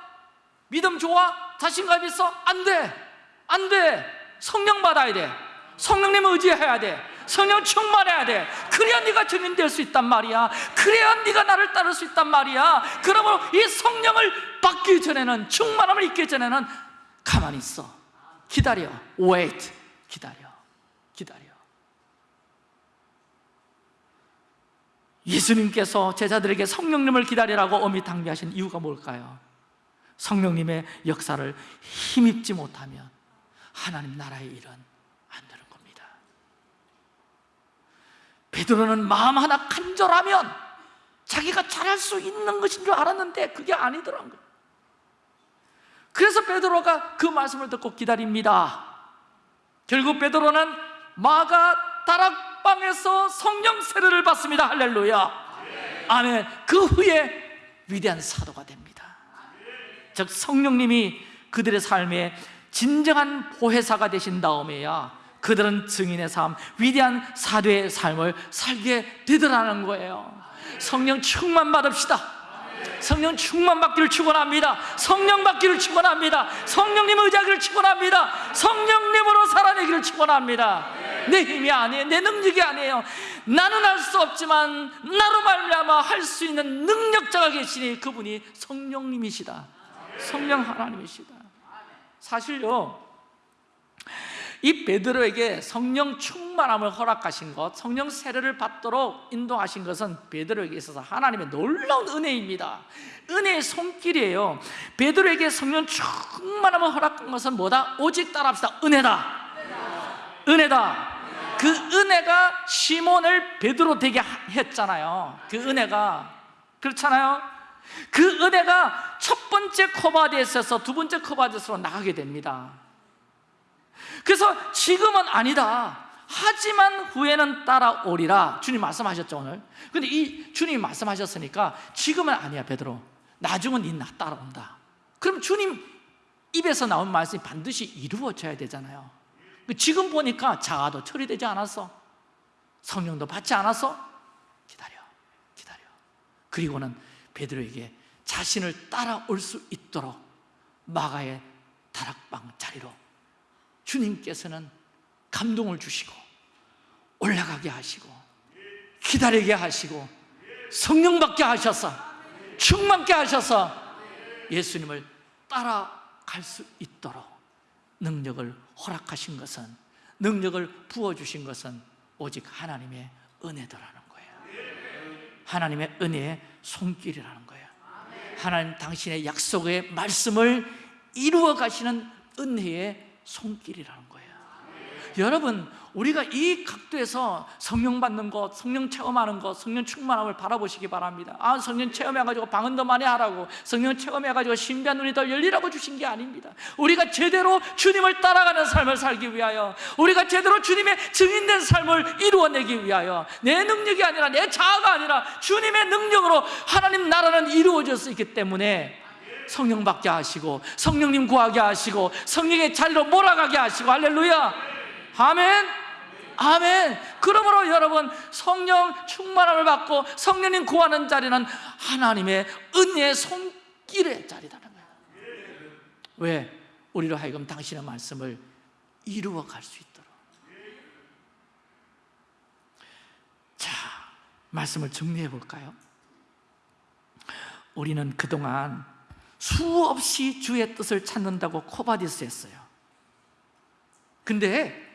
믿음 좋아? 자신감 있어? 안 돼! 안 돼! 성령 받아야 돼 성령님 의지해야 돼 성령 충만해야 돼 그래야 네가 증인 될 수 있단 말이야. 그래야 네가 나를 따를 수 있단 말이야. 그러므로 이 성령을 받기 전에는 충만함을 잊기 전에는 가만히 있어. 기다려. Wait. 기다려. 기다려. 예수님께서 제자들에게 성령님을 기다리라고 어미탕비하신 이유가 뭘까요? 성령님의 역사를 힘입지 못하면 하나님 나라의 일은 안 되는 겁니다 베드로는 마음 하나 간절하면 자기가 잘할 수 있는 것인 줄 알았는데 그게 아니더라고요. 그래서 베드로가 그 말씀을 듣고 기다립니다. 결국 베드로는 마가 다락방에서 성령 세례를 받습니다. 할렐루야. 아멘. 그 후에 위대한 사도가 됩니다. 즉 성령님이 그들의 삶에 진정한 보혜사가 되신 다음에야 그들은 증인의 삶, 위대한 사도의 삶을 살게 되더라는 거예요. 성령 충만 받읍시다. 성령 충만 받기를 축원합니다. 성령 받기를 축원합니다. 성령님 의지하기를 축원합니다. 성령님으로 살아내기를 축원합니다. 내 힘이 아니에요. 내 능력이 아니에요. 나는 할 수 없지만 나로 말미암아 할 수 있는 능력자가 계시니 그분이 성령님이시다. 성령 하나님이시다. 사실요 이 베드로에게 성령 충만함을 허락하신 것 성령 세례를 받도록 인도하신 것은 베드로에게 있어서 하나님의 놀라운 은혜입니다. 은혜의 손길이에요. 베드로에게 성령 충만함을 허락한 것은 뭐다? 오직 따라합시다. 은혜다. 은혜다. 그 은혜가 시몬을 베드로 되게 했잖아요. 그 은혜가. 그렇잖아요? 그 은혜가 첫 번째 커버데스에서 두 번째 커버데스로 나가게 됩니다 그래서 지금은 아니다. 하지만 후에는 따라오리라. 주님 말씀하셨죠 오늘? 근데 이 주님이 말씀하셨으니까 지금은 아니야 베드로. 나중은 니나 따라온다. 그럼 주님 입에서 나온 말씀이 반드시 이루어져야 되잖아요. 지금 보니까 자아도 처리되지 않았어. 성령도 받지 않았어. 기다려 기다려. 그리고는 베드로에게 자신을 따라올 수 있도록 마가의 다락방 자리로 주님께서는 감동을 주시고 올라가게 하시고 기다리게 하시고 성령 받게 하셔서 충만케 하셔서 예수님을 따라갈 수 있도록 능력을 허락하신 것은 능력을 부어주신 것은 오직 하나님의 은혜더라는 거예요. 하나님의 은혜의 손길이라는 거예요. 하나님 당신의 약속의 말씀을 이루어 가시는 은혜의 손길이라는 거예요. 여러분 우리가 이 각도에서 성령 받는 것, 성령 체험하는 것, 성령 충만함을 바라보시기 바랍니다. 아 성령 체험해가지고 방언 더 많이 하라고 성령 체험해가지고 신비한 눈이 더 열리라고 주신 게 아닙니다. 우리가 제대로 주님을 따라가는 삶을 살기 위하여 우리가 제대로 주님의 증인된 삶을 이루어내기 위하여 내 능력이 아니라 내 자아가 아니라 주님의 능력으로 하나님 나라는 이루어질 수 있기 때문에 성령 받게 하시고 성령님 구하게 하시고 성령의 자리로 몰아가게 하시고 할렐루야. 아멘. 아멘. 그러므로 여러분 성령 충만함을 받고 성령님 구하는 자리는 하나님의 은혜의 손길의 자리라는 거예요. 왜? 우리로 하여금 당신의 말씀을 이루어 갈 수 있도록. 자, 말씀을 정리해 볼까요? 우리는 그동안 수없이 주의 뜻을 찾는다고 Quo Vadis 했어요. 근데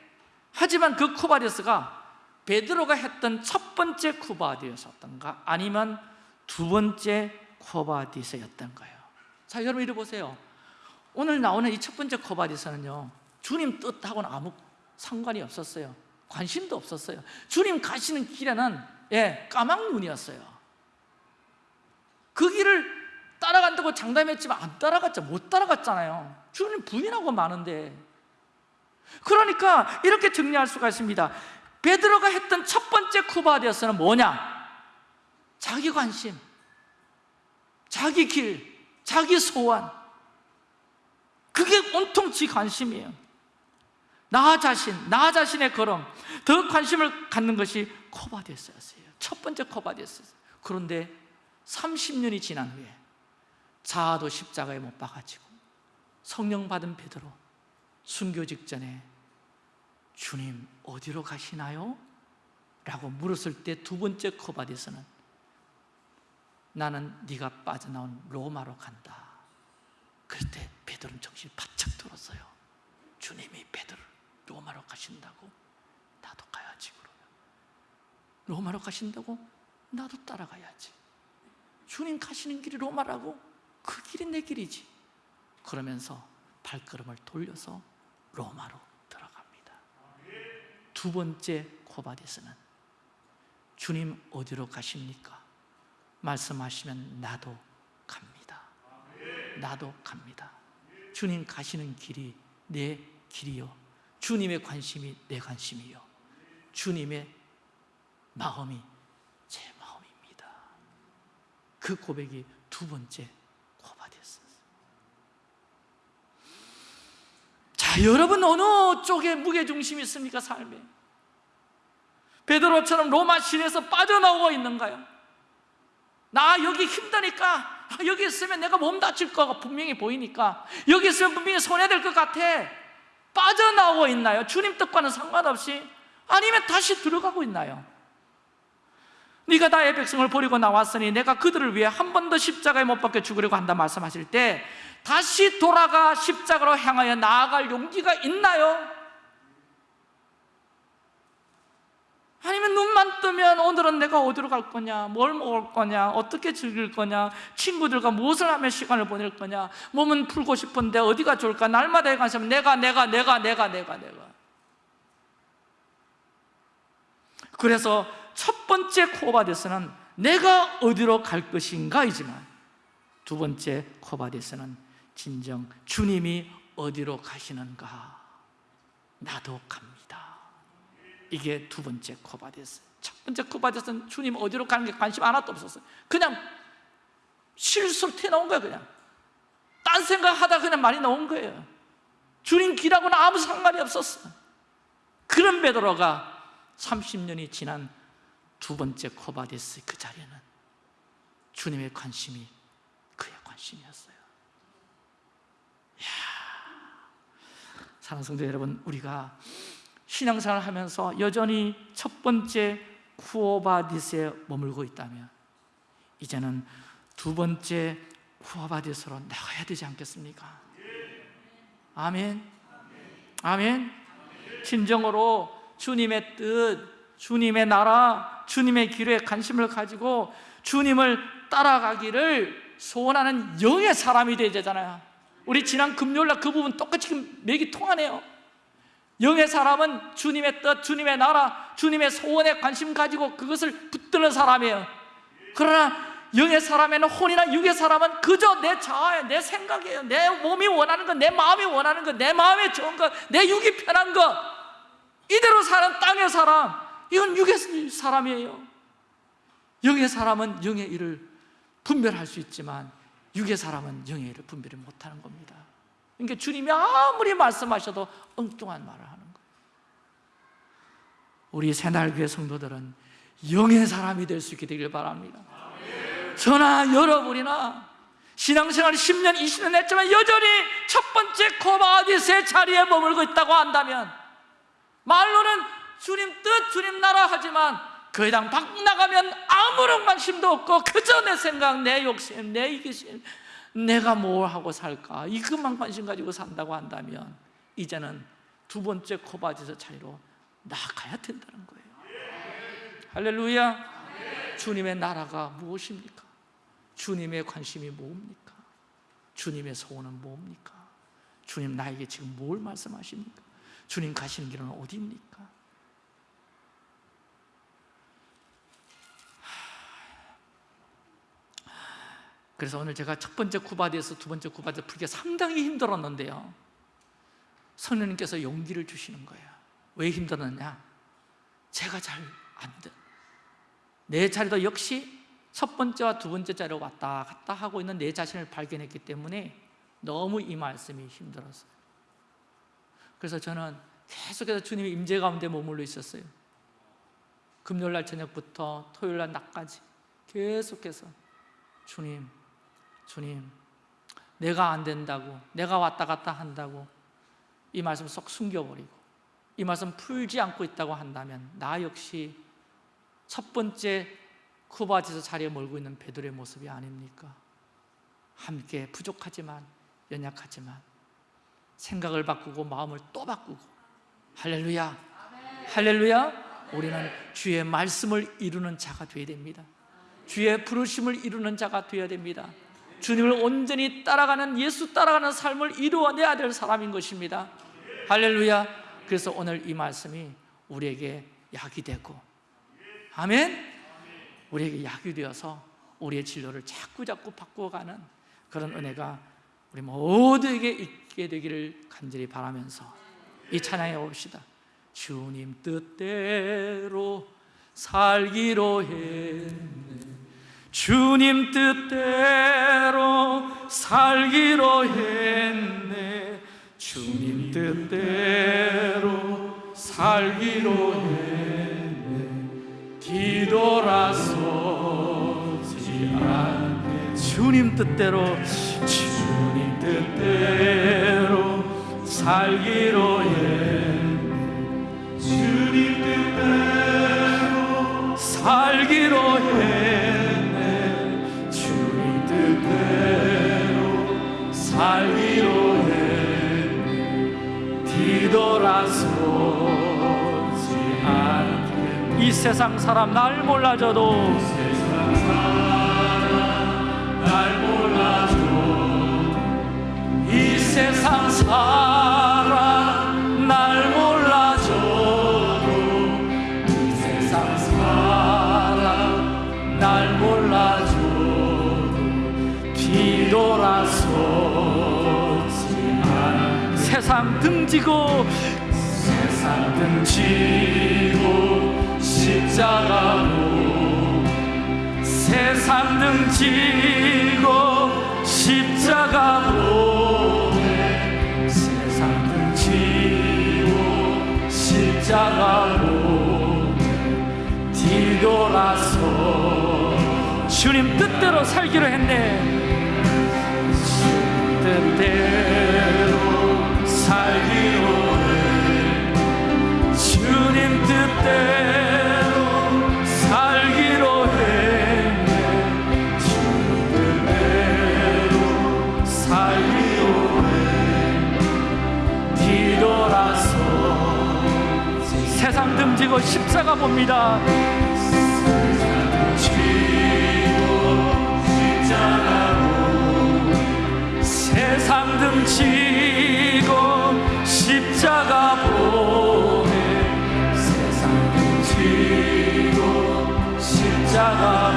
하지만 그 Quo Vadis가 베드로가 했던 첫 번째 Quo Vadis였던가 아니면 두 번째 Quo Vadis였던가요. 자 여러분 이리 보세요. 오늘 나오는 이 첫 번째 Quo Vadis는요 주님 뜻하고는 아무 상관이 없었어요. 관심도 없었어요. 주님 가시는 길에는 예, 까막눈이었어요. 그 길을 따라간다고 장담했지만 안 따라갔죠. 못 따라갔잖아요. 주님 부인하고 많은데. 그러니까 이렇게 정리할 수가 있습니다. 베드로가 했던 첫 번째 쿠바디어스는 뭐냐? 자기 관심 자기 길, 자기 소원. 그게 온통 지 관심이에요. 나 자신, 나 자신의 걸음 더 관심을 갖는 것이 Quo Vadis였어요. 첫 번째 Quo Vadis. 그런데 30년이 지난 후에 자아도 십자가에 못 박아지고 성령 받은 베드로 순교 직전에 주님 어디로 가시나요? 라고 물었을 때 두 번째 Quo Vadis는 나는 네가 빠져나온 로마로 간다. 그럴 때 베드로는 정신이 바짝 들었어요. 주님이 베드로를 로마로 가신다고? 나도 가야지 그러면. 로마로 가신다고? 나도 따라가야지. 주님 가시는 길이 로마라고 그 길이 내 길이지. 그러면서 발걸음을 돌려서 로마로 들어갑니다. 두 번째 코바디스는 주님 어디로 가십니까? 말씀하시면 나도 갑니다. 나도 갑니다. 주님 가시는 길이 내 길이요. 주님의 관심이 내 관심이요. 주님의 마음이 제 마음입니다. 그 고백이 두 번째 고바디였어요 자, 여러분 어느 쪽에 무게중심이 있습니까? 삶에 베드로처럼 로마 시내에서 빠져나오고 있는가요? 나 여기 힘드니까 여기 있으면 내가 몸 다칠 거가 분명히 보이니까 여기 있으면 분명히 손해될 것 같아 빠져나오고 있나요? 주님 뜻과는 상관없이 아니면 다시 들어가고 있나요? 네가 나의 백성을 버리고 나왔으니 내가 그들을 위해 한 번 더 십자가에 못 박혀 죽으려고 한다 말씀하실 때 다시 돌아가 십자가로 향하여 나아갈 용기가 있나요? 아니면 눈만 뜨면 오늘은 내가 어디로 갈 거냐 뭘 먹을 거냐 어떻게 즐길 거냐 친구들과 무엇을 하며 시간을 보낼 거냐 몸은 풀고 싶은데 어디가 좋을까 날마다에 관심 내가 내가 내가 내가 내가 내가 그래서 첫 번째 코바데스는 내가 어디로 갈 것인가이지만 두 번째 코바데스는 진정 주님이 어디로 가시는가? 나도 갑니다. 이게 두 번째 코바데스. 첫 번째 코바데스는 주님 어디로 가는 게 관심 하나도 없었어요. 그냥 실수로 튀어나온 거예요 그냥. 딴 생각하다 그냥 말이 나온 거예요. 주님 길하고는 아무 상관이 없었어 그런 베드로가 30년이 지난 두 번째 코바데스 그 자리에는 주님의 관심이 그의 관심이었어요 이야, 사랑하는 성도 여러분 우리가 신앙생활 을 하면서 여전히 첫 번째 쿠오바디스에 머물고 있다면 이제는 두 번째 쿠오바디스로 나가야 되지 않겠습니까? 아멘. 아멘. 진정으로 주님의 뜻 주님의 나라, 주님의 길에 관심을 가지고 주님을 따라가기를 소원하는 영의 사람이 되야 되잖아요 우리 지난 금요일날 그 부분 똑같이 맥이 통하네요. 영의 사람은 주님의 뜻, 주님의 나라, 주님의 소원에 관심 가지고 그것을 붙드는 사람이에요. 그러나 영의 사람에는 혼이나 육의 사람은 그저 내 자아에 내 생각이에요. 내 몸이 원하는 것, 내 마음이 원하는 것, 내 마음에 좋은 것, 내 육이 편한 것. 이대로 사는 땅의 사람 이건 육의 사람이에요. 영의 사람은 영의 일을 분별할 수 있지만 육의 사람은 영의 일을 분별을 못하는 겁니다. 그러니까 주님이 아무리 말씀하셔도 엉뚱한 말을 하는 거예요. 우리 새날교회 성도들은 영의 사람이 될 수 있게 되길 바랍니다. 저나 여러분이나 신앙생활 10년, 20년 했지만 여전히 첫 번째 코바디스의 자리에 머물고 있다고 한다면 말로는 주님 뜻, 주님 나라 하지만 그 회당 밖 나가면 아무런 관심도 없고 그저 내 생각, 내 욕심, 내 이기심 내가 뭘 하고 살까 이것만 관심 가지고 산다고 한다면 이제는 두 번째 Quo Vadis 자리로 나가야 된다는 거예요 할렐루야 주님의 나라가 무엇입니까? 주님의 관심이 뭡니까? 주님의 소원은 뭡니까? 주님 나에게 지금 뭘 말씀하십니까? 주님 가시는 길은 어디입니까? 그래서 오늘 제가 첫 번째 구바디에서 두 번째 구바디 풀기가 상당히 힘들었는데요 성령님께서 용기를 주시는 거예요 왜 힘들었냐? 제가 잘 안 돼. 내 자리도 역시 첫 번째와 두 번째 자리로 왔다 갔다 하고 있는 내 자신을 발견했기 때문에 너무 이 말씀이 힘들었어요 그래서 저는 계속해서 주님의 임재 가운데 머물러 있었어요 금요일 날 저녁부터 토요일 날 낮까지 계속해서 주님, 주님 내가 안 된다고 내가 왔다 갔다 한다고 이 말씀 쏙 숨겨버리고 이 말씀 풀지 않고 있다고 한다면 나 역시 첫 번째 쿠바지에서 자리에 몰고 있는 베드로의 모습이 아닙니까? 함께 부족하지만 연약하지만 생각을 바꾸고 마음을 또 바꾸고. 할렐루야. 할렐루야. 우리는 주의 말씀을 이루는 자가 되어야 됩니다. 주의 부르심을 이루는 자가 되어야 됩니다 주님을 온전히 따라가는 예수 따라가는 삶을 이루어내야 될 사람인 것입니다. 할렐루야. 그래서 오늘 이 말씀이 우리에게 약이 되고 아멘. 우리에게 약이 되어서 우리의 진로를 자꾸 자꾸 바꾸어가는 그런 은혜가 우리 모두에게 있게 되기를 간절히 바라면서 이 찬양해 봅시다. 주님 뜻대로 살기로 했네 주님 뜻대로 살기로 했네. 주님 뜻대로 살기로 했네. 뒤돌아서지 않네. 주님 뜻대로 주님 뜻대로 살기로 했네. 주님 뜻대로 살기로 했네 살기로 했네 뒤돌아서지 않게. 이 세상 사람 날 몰라줘도. 세상 사람 날 몰라줘도. 이 세상 사람 등지고 세상 등지고 십자가로 세상 등지고 십자가로 세상 등지고 십자가로 뒤돌아서 주님 뜻대로 살기로 했네. 뜻대로 살기로 해. 주님 뜻대로 살기로 했네 주님 뜻대로 살기로 해. 뒤돌아서 세상 등지고 십자가 봅니다. 세상 등치고 십자가 보내 세상 등치고 십자가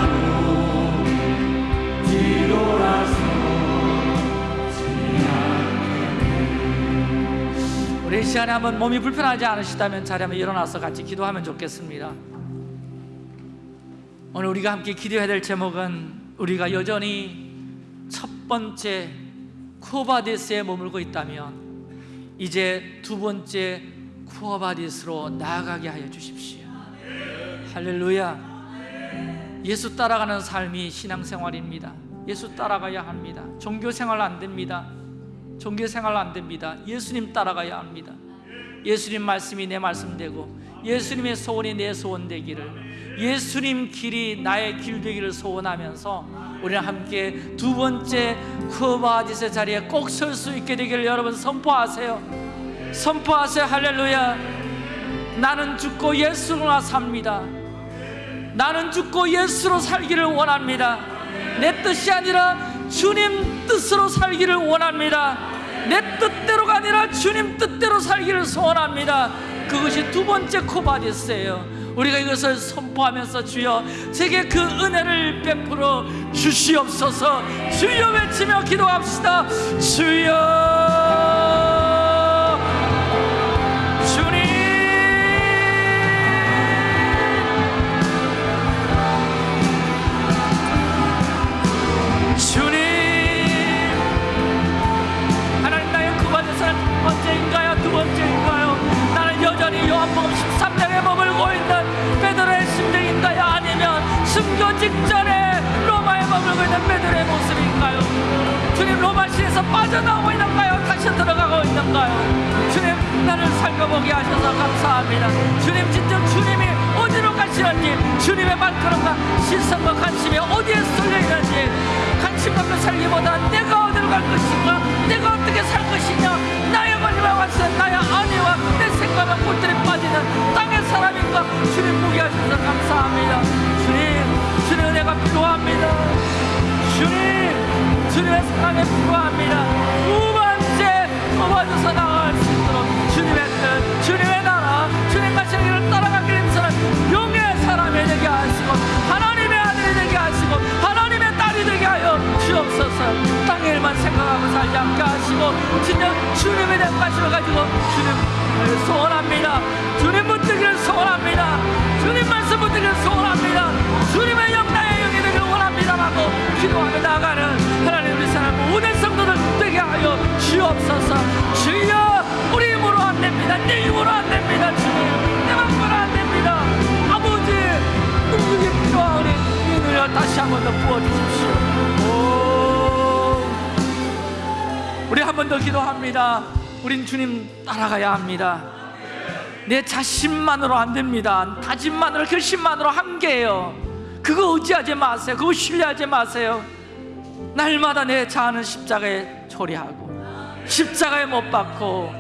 우리 이 시간에 한번 몸이 불편하지 않으시다면 자리 한번 일어나서 같이 기도하면 좋겠습니다. 오늘 우리가 함께 기도해야 될 제목은 우리가 여전히 첫 번째 쿠어바디스에 머물고 있다면 이제 두 번째 쿠어바디스로 나아가게 하여 주십시오. 할렐루야. 예수 따라가는 삶이 신앙생활입니다. 예수 따라가야 합니다. 종교생활 안 됩니다. 종교생활 안 됩니다. 예수님 따라가야 합니다. 예수님 말씀이 내 말씀 되고 예수님의 소원이 내 소원 되기를 예수님 길이 나의 길 되기를 소원하면서 우리는 함께 두 번째 Quo Vadis 자리에 꼭 설 수 있게 되기를 여러분 선포하세요. 선포하세요. 할렐루야. 나는 죽고 예수로 삽니다. 나는 죽고 예수로 살기를 원합니다. 내 뜻이 아니라 주님 뜻으로 살기를 원합니다. 내 뜻대로가 아니라 주님 뜻대로 살기를 소원합니다 그것이 두 번째 Quo Vadis예요. 우리가 이것을 선포하면서 주여 제게 그 은혜를 베풀어 주시옵소서. 주여 외치며 기도합시다. 주여 직전에 로마에 머물고 있는 베드로의 모습인가요? 주님 로마 시에서 빠져나오고 있는가요? 다시 들어가고 있는가요? 주님 나를 살펴보게 하셔서 감사합니다 주님 진정 주님이 어디로 가시는지 주님의 발걸음과 시선과 관심이 어디에 쏠려 있는지 관심 없는 살기보다 내가 어디로 갈 것인가 내가 어떻게 살 것이냐 나의 마지막 완성 나의 아내와 내 생각과 꽃들이 빠지는 땅의 사람인가 주님 보게 하셔서 감사합니다 필요합니다. 주님 주님의 사랑이 필요합니다. 두 번째 도와줘서 나아갈 수 있도록 주님의 뜻 주님의 나라 주님 가시는 길을 따라가기 위해서는 용의 사람이 되게 하시고 하나님의 아들이 되게 하시고 하나님의 딸이 되게 하여 주옵소서. 땅의 일만 생각하고 살지 않게 하시고 진정 주님에 대한 관심을 가지고 주님을 소원합니다. 주님 붙들기를 소원합니다. 주님 말씀 붙들기를 소원합니다. 주님의 영 기도하며 나가는 하나님 우리 사람 모든 성도들 되게 하여 주옵소서. 주여 우리 힘으로 안 됩니다. 내 힘으로 안 됩니다. 주님 내 맘으로 안 됩니다. 아버지 능력이 필요하오니 이 능력 다시 한 번 더 부어주십시오. 오. 우리 한 번 더 기도합니다. 우린 주님 따라가야 합니다. 내 자신만으로 안 됩니다. 다짐만으로 결심만으로 한계예요 그거 의지하지 마세요. 그거 신뢰하지 마세요. 날마다 내 자아는 십자가에 초리하고 십자가에 못 박고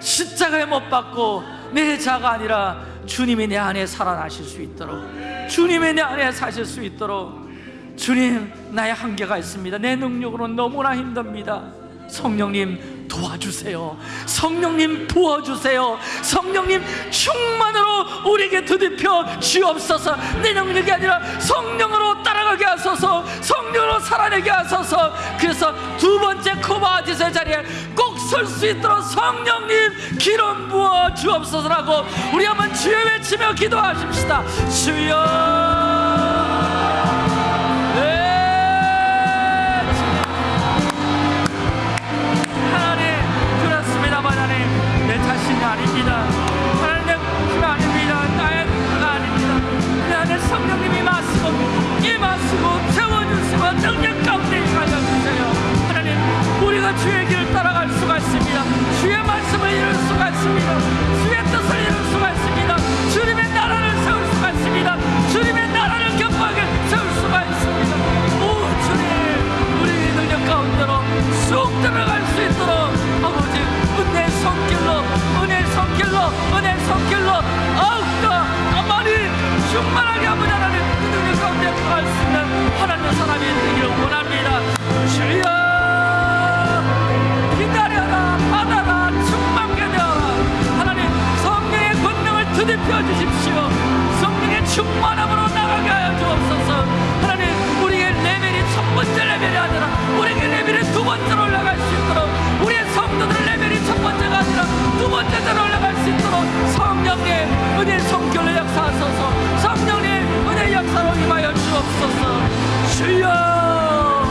십자가에 못 박고 내 자가 아니라 주님이 내 안에 살아나실 수 있도록 주님이 내 안에 사실 수 있도록 주님 나의 한계가 있습니다. 내 능력으로 너무나 힘듭니다. 성령님 도와주세요. 성령님 부어주세요. 성령님 충만으로 우리에게 드디펴 주옵소서. 내 능력이 아니라 성령으로 따라가게 하소서. 성령으로 살아내게 하소서. 그래서 두 번째 코바아지의 자리에 꼭 설 수 있도록 성령님 기름 부어 주옵소서라고 우리 한번 주여 외치며 기도하십시다. 주여 성령님이 마시고 예, 임하시고 채워주시고 능력 가운데 가여주세요. 하나님 우리가 주의 길을 따라갈 수가 있습니다. 주의 말씀을 이룰 수가 있습니다. 주의 뜻을 이룰 수가 있습니다. 주님의 나라를 세울 수가 있습니다. 주님의 나라를 견고하게 세울 수가 있습니다. 오 주님 우리 능력 가운데로 쑥 들어갈 수 있도록 아버지 은혜의 손길로 은혜의 손길로 은혜의 손길로 충만하게 아버지 하나님 그 능력 가운데 들어갈 수 있는 하나님의 사람이 되기를 원합니다. 주여! 기다려라 받아라 충만게 되어라. 하나님 성령의 권능을 드디어 주십시오. 성령의 충만함으로 나가게 하여 주옵소서. 하나님 첫 번째 레벨이 아니라 우리의 레벨이 두 번째로 올라갈 수 있도록 우리의 성도들 레벨이 첫 번째가 아니라 두 번째로 올라갈 수 있도록 성령의 은혜 성결로 역사하소서. 성령의 은혜 역사로 임하여 주옵소서. 주여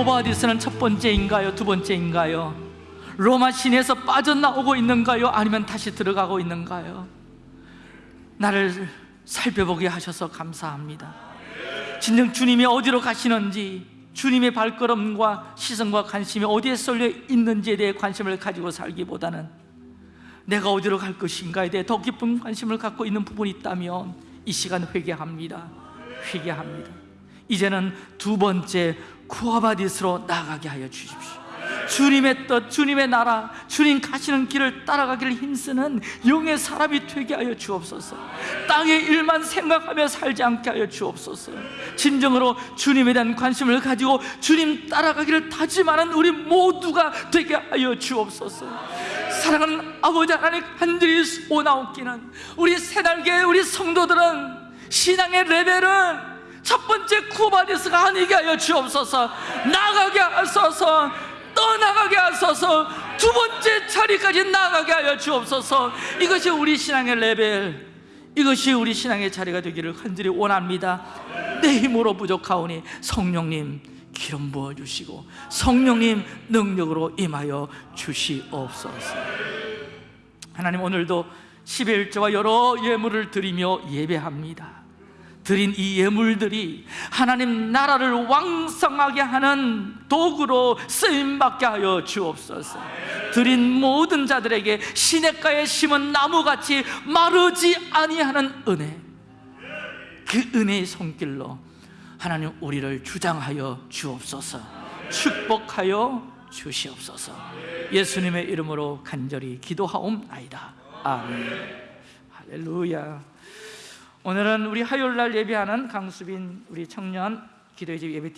나의 코바디스는 첫 번째인가요? 두 번째인가요? 로마 시내에서 빠져나오고 있는가요? 아니면 다시 들어가고 있는가요? 나를 살펴보게 하셔서 감사합니다. 진정 주님이 어디로 가시는지 주님의 발걸음과 시선과 관심이 어디에 쏠려 있는지에 대해 관심을 가지고 살기보다는 내가 어디로 갈 것인가에 대해 더 깊은 관심을 갖고 있는 부분이 있다면 이 시간 회개합니다. 회개합니다. 이제는 두 번째 쿠아바디스로 나가게 하여 주십시오. 주님의 뜻, 주님의 나라, 주님 가시는 길을 따라가기를 힘쓰는 영의 사람이 되게 하여 주옵소서. 땅의 일만 생각하며 살지 않게 하여 주옵소서. 진정으로 주님에 대한 관심을 가지고 주님 따라가기를 다짐하는 우리 모두가 되게 하여 주옵소서. 사랑하는 아버지 하나님 간절히 오나옵기는 우리 새날개 우리 성도들은 신앙의 레벨은 첫 번째 Quo Vadis가 아니게 하여 주옵소서. 나가게 하소서. 떠나가게 하소서. 두 번째 자리까지 나가게 하여 주옵소서. 이것이 우리 신앙의 레벨. 이것이 우리 신앙의 자리가 되기를 간절히 원합니다. 내 힘으로 부족하오니 성령님 기름 부어주시고 성령님 능력으로 임하여 주시옵소서. 하나님 오늘도 11조와 여러 예물을 드리며 예배합니다 드린 이 예물들이 하나님 나라를 왕성하게 하는 도구로 쓰임받게 하여 주옵소서. 드린 모든 자들에게 시냇가에 심은 나무같이 마르지 아니하는 은혜. 그 은혜의 손길로 하나님 우리를 주장하여 주옵소서. 축복하여 주시옵소서. 예수님의 이름으로 간절히 기도하옵나이다. 아멘. 할렐루야 오늘은 우리 화요일 날 예배하는 강수빈 우리 청년 기도의 집 예배팀